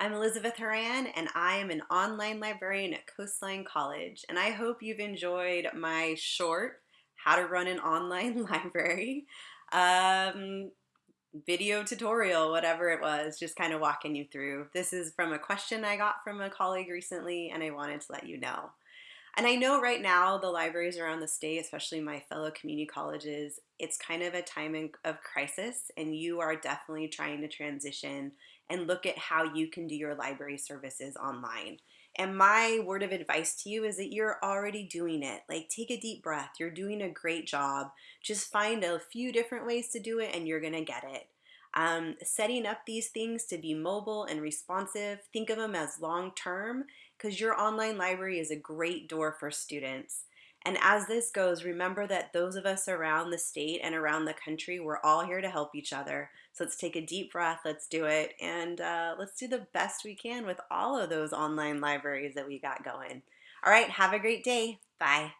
I'm Elizabeth Horan, and I am an online librarian at Coastline College. And I hope you've enjoyed my short How to Run an Online Library um, video tutorial, whatever it was, just kind of walking you through. This is from a question I got from a colleague recently, and I wanted to let you know. And I know right now the libraries around the state, especially my fellow community colleges, it's kind of a time of crisis, and you are definitely trying to transition and look at how you can do your library services online. And my word of advice to you is that you're already doing it. Like, take a deep breath. You're doing a great job. Just find a few different ways to do it, and you're going to get it. Um, setting up these things to be mobile and responsive, think of them as long term because your online library is a great door for students. And as this goes, remember that those of us around the state and around the country, we're all here to help each other. So let's take a deep breath, let's do it, and uh, let's do the best we can with all of those online libraries that we got going. All right, have a great day. Bye.